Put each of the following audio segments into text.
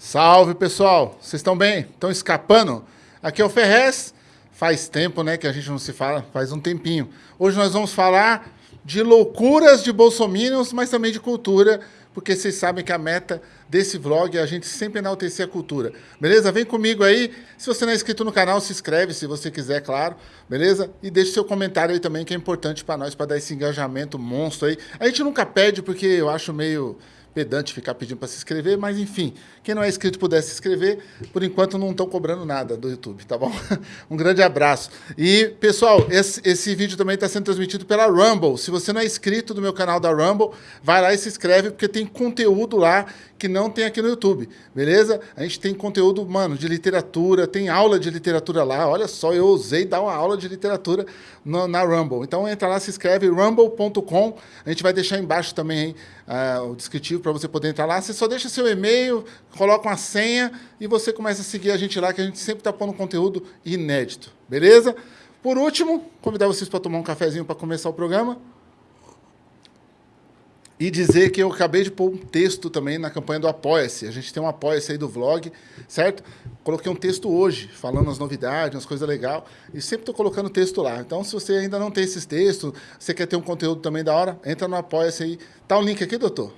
Salve pessoal, vocês estão bem? Estão escapando? Aqui é o Ferrez. Faz tempo, né, que a gente não se fala, faz um tempinho. Hoje nós vamos falar de loucuras de bolsominions, mas também de cultura, porque vocês sabem que a meta desse vlog é a gente sempre enaltecer a cultura. Beleza? Vem comigo aí. Se você não é inscrito no canal, se inscreve se você quiser, claro. Beleza? E deixe seu comentário aí também, que é importante para nós, para dar esse engajamento monstro aí. A gente nunca pede, porque eu acho meio pedante ficar pedindo para se inscrever, mas enfim, quem não é inscrito puder se inscrever, por enquanto não estão cobrando nada do YouTube, tá bom? Um grande abraço. E, pessoal, esse, esse vídeo também está sendo transmitido pela Rumble. Se você não é inscrito no meu canal da Rumble, vai lá e se inscreve, porque tem conteúdo lá que não tem aqui no YouTube, beleza? A gente tem conteúdo, mano, de literatura, tem aula de literatura lá. Olha só, eu ousei dar uma aula de literatura no, na Rumble. Então entra lá, se inscreve, rumble.com. A gente vai deixar embaixo também uh, o descritivo para você poder entrar lá. Você só deixa seu e-mail, coloca uma senha e você começa a seguir a gente lá, que a gente sempre está pondo conteúdo inédito, beleza? Por último, convidar vocês para tomar um cafezinho para começar o programa e dizer que eu acabei de pôr um texto também na campanha do Apoia-se. A gente tem um Apoia-se aí do vlog, certo? Coloquei um texto hoje, falando as novidades, as coisas legais, e sempre estou colocando texto lá. Então, se você ainda não tem esses textos, você quer ter um conteúdo também da hora, entra no Apoia-se aí. Tá o link aqui, doutor?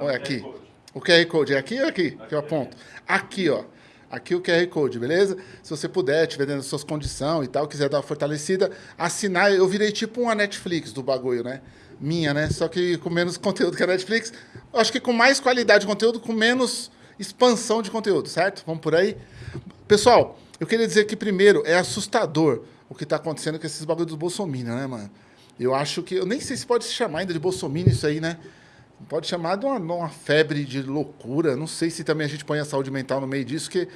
Ou é aqui? O QR Code é aqui ou aqui? Que eu aponto. Aqui, ó. Aqui o QR Code, beleza? Se você puder, tiver dentro das suas condições e tal, quiser dar uma fortalecida, assinar. Eu virei tipo uma Netflix do bagulho, né? minha, né? Só que com menos conteúdo que a Netflix. Acho que com mais qualidade de conteúdo, com menos expansão de conteúdo, certo? Vamos por aí? Pessoal, eu queria dizer que, primeiro, é assustador o que está acontecendo com esses bagulhos do Bolsonaro, né, mano? Eu acho que... Eu nem sei se pode se chamar ainda de Bolsonaro isso aí, né? Pode chamar de uma, uma febre de loucura. Não sei se também a gente põe a saúde mental no meio disso, que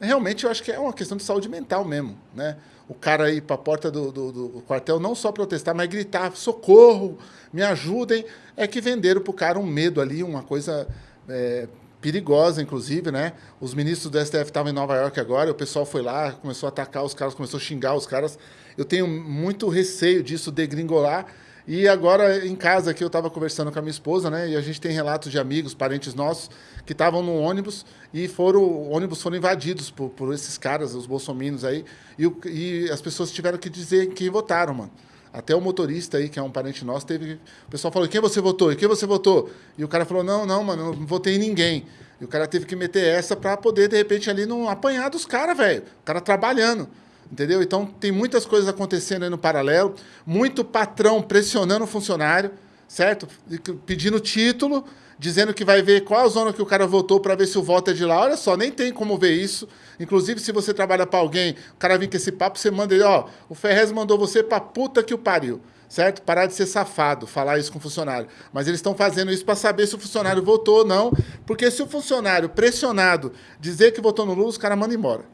realmente eu acho que é uma questão de saúde mental mesmo, né? O cara ir para a porta do, do, do, quartel não só protestar, mas gritar, socorro, me ajudem, é que venderam para o cara um medo ali, uma coisa é, perigosa, inclusive, né? Os ministros do STF estavam em Nova York agora, o pessoal foi lá, começou a atacar os caras, começou a xingar os caras. Eu tenho muito receio disso degringolar, e agora, em casa aqui, eu estava conversando com a minha esposa, né? E a gente tem relatos de amigos, parentes nossos, que estavam no ônibus e foram, ônibus foram invadidos por, por esses caras, os bolsominions aí, e, e as pessoas tiveram que dizer quem votaram, mano. Até o motorista aí, que é um parente nosso, teve. O pessoal falou: quem você votou? E quem você votou? E o cara falou: não, não, mano, não votei em ninguém. E o cara teve que meter essa para poder, de repente, ali não apanhar dos caras, velho. O cara trabalhando. Entendeu? Então, tem muitas coisas acontecendo aí no paralelo, muito patrão pressionando o funcionário, certo? Pedindo título, dizendo que vai ver qual a zona que o cara votou para ver se o voto é de lá. Olha só, nem tem como ver isso. Inclusive, se você trabalha para alguém, o cara vem com esse papo, você manda ele, ó, o Ferrez mandou você pra puta que o pariu, certo? Parar de ser safado, falar isso com o funcionário. Mas eles estão fazendo isso para saber se o funcionário votou ou não, porque se o funcionário pressionado dizer que votou no Lula, os caras mandam embora.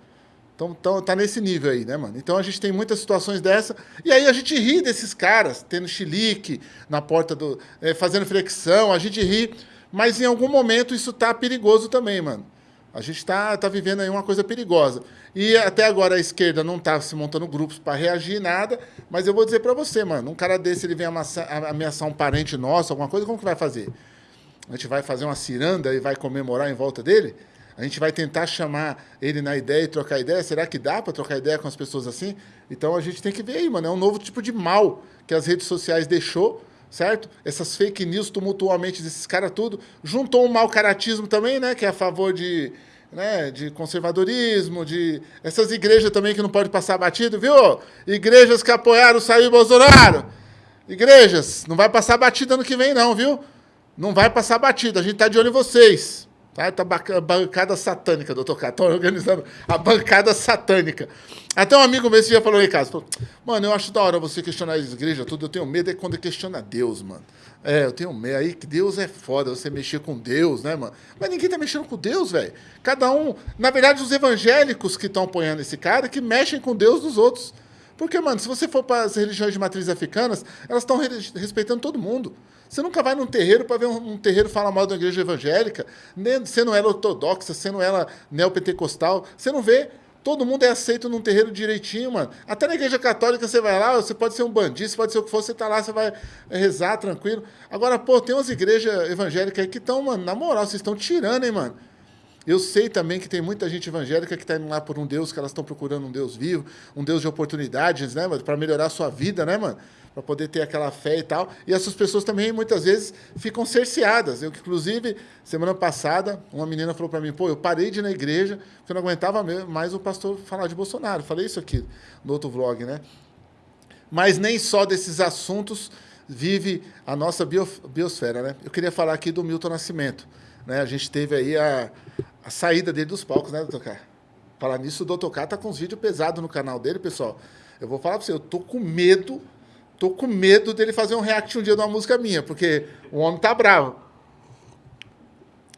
Então, então tá nesse nível aí, né, mano? Então a gente tem muitas situações dessa. E aí a gente ri desses caras, tendo chilique na porta do. É, fazendo flexão, a gente ri. Mas em algum momento isso tá perigoso também, mano. A gente tá, tá vivendo aí uma coisa perigosa. E até agora a esquerda não tá se montando grupos para reagir nada, mas eu vou dizer para você, mano, um cara desse ele vem ameaçar, ameaçar um parente nosso, alguma coisa, como que vai fazer? A gente vai fazer uma ciranda e vai comemorar em volta dele? A gente vai tentar chamar ele na ideia e trocar ideia. Será que dá para trocar ideia com as pessoas assim? Então a gente tem que ver aí, mano. É um novo tipo de mal que as redes sociais deixou, certo? Essas fake news tumultualmente desses caras tudo. Juntou um mau caratismo também, né? Que é a favor de, né, de conservadorismo, de essas igrejas também que não pode passar batido, viu? Igrejas que apoiaram Sair Bolsonaro. Igrejas, não vai passar batida ano que vem não, viu? Não vai passar batida, a gente tá de olho em vocês. Tá, tá a bancada satânica, doutor Cato. Estão organizando a bancada satânica. Até um amigo meu esse dia falou, Ricardo, falou, mano, eu acho da hora você questionar as igrejas, tudo. Eu tenho medo é quando questiona Deus, mano. É, eu tenho medo. Aí que Deus é foda, você mexer com Deus, né, mano? Mas ninguém tá mexendo com Deus, velho. Cada um. Na verdade, os evangélicos que estão apoiando esse cara que mexem com Deus dos outros. Porque, mano, se você for para as religiões de matriz africanas, elas estão respeitando todo mundo. Você nunca vai num terreiro para ver um, um, terreiro falar mal da igreja evangélica, sendo ela ortodoxa, sendo ela neopentecostal. Você não vê. Todo mundo é aceito num terreiro direitinho, mano. Até na igreja católica você vai lá, você pode ser um bandido, você pode ser o que for, você tá lá, você vai rezar tranquilo. Agora, pô, tem umas igrejas evangélicas aí que estão, mano, na moral, vocês estão tirando, hein, mano. Eu sei também que tem muita gente evangélica que está indo lá por um Deus, que elas estão procurando um Deus vivo, um Deus de oportunidades, né, para melhorar a sua vida, né, mano? Para poder ter aquela fé e tal. E essas pessoas também, muitas vezes, ficam cerceadas. Eu, inclusive, semana passada, uma menina falou para mim, pô, eu parei de ir na igreja, porque eu não aguentava mais o pastor falar de Bolsonaro. Falei isso aqui no outro vlog, né? Mas nem só desses assuntos vive a nossa biosfera, né? Eu queria falar aqui do Milton Nascimento. Né? A gente teve aí a, a saída dele dos palcos, né, doutor K? Falar nisso, o doutor K tá com uns vídeos pesados no canal dele, pessoal. Eu vou falar para você, eu tô com medo, tô com medo dele fazer um react um dia de uma música minha, porque o homem tá bravo.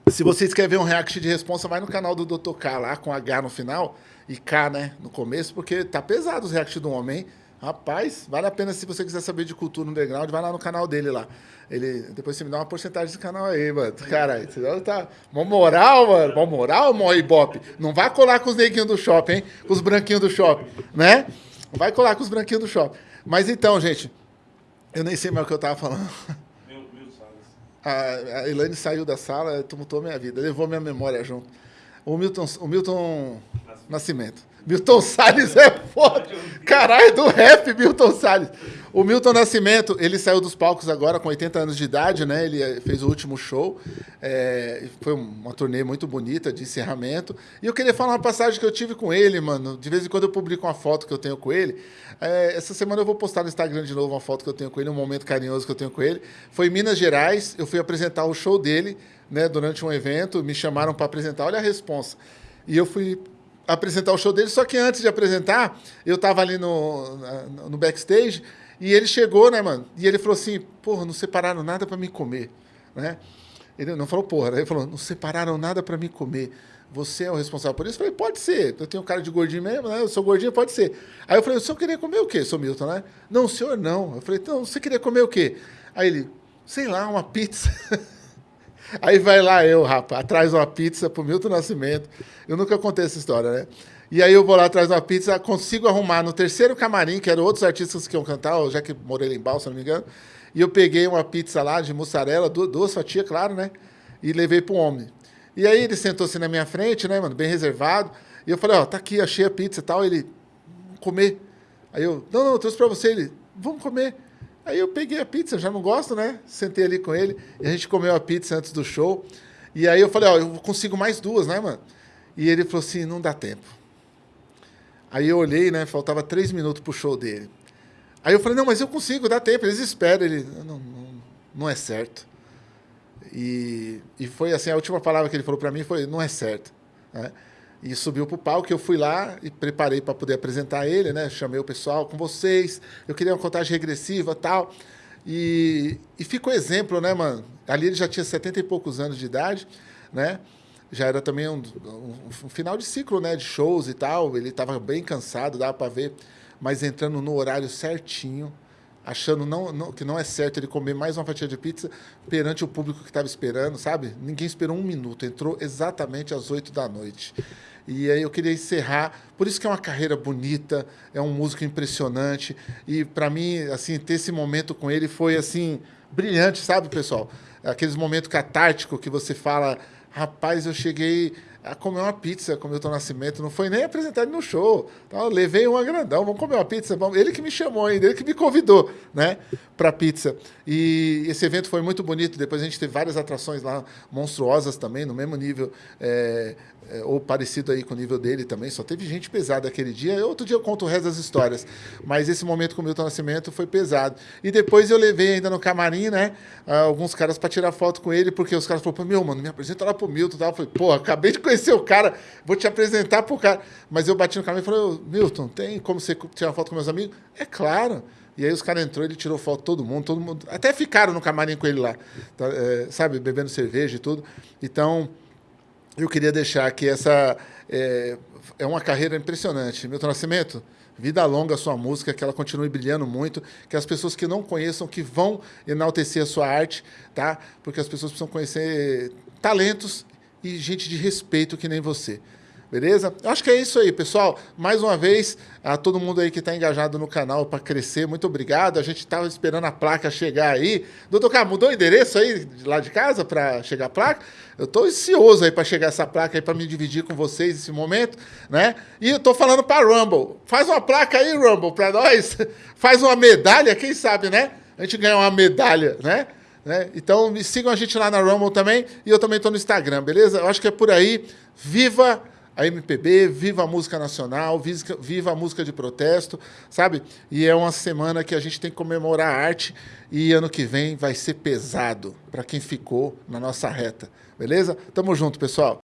Se vocês querem ver um react de responsa, vai no canal do Dr. K lá, com H no final, e K, né, no começo, porque tá pesado os reacts do homem, hein? Rapaz, vale a pena se você quiser saber de cultura underground, vai lá no canal dele lá. Ele, depois você me dá uma porcentagem desse canal aí, mano. Caralho, você tá. Mó moral, mano. Mó moral, mó ibope. Não vai colar com os neguinhos do shopping, hein? Com os branquinhos do shopping, né? Não vai colar com os branquinhos do shopping. Mas então, gente, eu nem sei mais o que eu tava falando. A, a Elaine saiu da sala, tumultou minha vida, levou minha memória junto. O Milton, o Milton Nascimento. Milton Salles é foda. Caralho, do rap, Milton Salles. O Milton Nascimento, ele saiu dos palcos agora com 80 anos de idade, né? Ele eh, fez o último show. É, foi uma turnê muito bonita de encerramento. E eu queria falar uma passagem que eu tive com ele, mano. De vez em quando eu publico uma foto que eu tenho com ele. É, essa semana eu vou postar no Instagram de novo uma foto que eu tenho com ele, um momento carinhoso que eu tenho com ele. Foi em Minas Gerais, eu fui apresentar o show dele, né? Durante um evento, me chamaram para apresentar. Olha a resposta. E eu fui apresentar o show dele, só que antes de apresentar, eu tava ali no, no backstage e ele chegou, né, mano? E ele falou assim: porra, não separaram nada para me comer, né? Ele não falou porra, ele falou: não separaram nada para me comer. Você é o responsável por isso? Eu falei: pode ser. Eu tenho cara de gordinho mesmo, né? Eu sou gordinho, pode ser. Aí eu falei: o senhor queria comer o quê, sou Milton, né? Não, senhor não. Eu falei: então, você queria comer o quê? Aí ele: sei lá, uma pizza. Aí vai lá eu, rapaz, atrás uma pizza pro Milton Nascimento. Eu nunca contei essa história, né? E aí eu vou lá atrás uma pizza, consigo arrumar no terceiro camarim, que eram outros artistas que iam cantar, já que morei em Balsa, se não me engano. E eu peguei uma pizza lá de mussarela, duas, fatias, claro, né? E levei pro homem. E aí ele sentou-se na minha frente, né, mano, bem reservado. E eu falei, ó, tá aqui, achei a pizza e tal. Ele, comer. Aí eu, não, não, eu trouxe pra você. Ele, vamos comer. Aí eu peguei a pizza, já não gosto, né? Sentei ali com ele e a gente comeu a pizza antes do show. E aí eu falei, ó, eu consigo mais duas, né, mano? E ele falou assim, não dá tempo. Aí eu olhei, né? Faltava três minutos pro show dele. Aí eu falei, não, mas eu consigo, dá tempo, eles esperam. Ele, não, não, não é certo. E, e foi assim, a última palavra que ele falou para mim foi, não é certo. Né? E subiu para o palco, eu fui lá e preparei para poder apresentar ele, né? Chamei o pessoal com vocês, eu queria uma contagem regressiva tal. E, e ficou exemplo, né, mano? Ali ele já tinha 70 e poucos anos de idade, né? Já era também um, um, um final de ciclo, né? De shows e tal. Ele estava bem cansado, dava para ver, mas entrando no horário certinho, achando não, não, que não é certo ele comer mais uma fatia de pizza perante o público que estava esperando, sabe? Ninguém esperou um minuto, entrou exatamente às oito da noite. E aí eu queria encerrar, por isso que é uma carreira bonita, é um músico impressionante, e para mim, assim, ter esse momento com ele foi, assim, brilhante, sabe, pessoal? Aqueles momentos catárticos que você fala, rapaz, eu cheguei a comer uma pizza com o Milton Nascimento, não foi nem apresentado no show. Então, levei uma grandão, vamos comer uma pizza. Ele que me chamou ainda, ele que me convidou né, para pizza. E esse evento foi muito bonito. Depois a gente teve várias atrações lá, monstruosas também, no mesmo nível. É, é, ou parecido aí com o nível dele também, só teve gente pesada aquele dia. Outro dia eu conto o resto das histórias, mas esse momento com o Milton Nascimento foi pesado. E depois eu levei ainda no camarim, né, alguns caras para tirar foto com ele, porque os caras falaram, meu, mano, me apresenta lá pro Milton. Tal. Eu falei, pô, acabei de conhecer o cara, vou te apresentar pro cara. Mas eu bati no camarim e falei, Milton, tem como você tirar foto com meus amigos? É claro. E aí os caras entrou, ele tirou foto todo mundo, todo mundo. Até ficaram no camarim com ele lá, tá, é, sabe, bebendo cerveja e tudo. Então, eu queria deixar que essa é, é uma carreira impressionante. Milton Nascimento, vida longa a sua música, que ela continue brilhando muito, que as pessoas que não conheçam, que vão enaltecer a sua arte, tá? Porque as pessoas precisam conhecer talentos e gente de respeito que nem você. Beleza? Eu acho que é isso aí, pessoal. Mais uma vez, a todo mundo aí que está engajado no canal para crescer, muito obrigado. A gente estava esperando a placa chegar aí. Doutor Carlos, mudou o endereço aí de lá de casa para chegar a placa? Eu estou ansioso aí para chegar essa placa aí para me dividir com vocês esse momento, né? E eu estou falando para Rumble. Faz uma placa aí, Rumble, para nós. Faz uma medalha, quem sabe, né? A gente ganha uma medalha, né? Né? Então, me sigam a gente lá na Rumble também. E eu também estou no Instagram, beleza? Eu acho que é por aí. Viva a MPB, viva a música nacional, viva a música de protesto, sabe? E é uma semana que a gente tem que comemorar a arte e ano que vem vai ser pesado para quem ficou na nossa reta, beleza? Tamo junto, pessoal.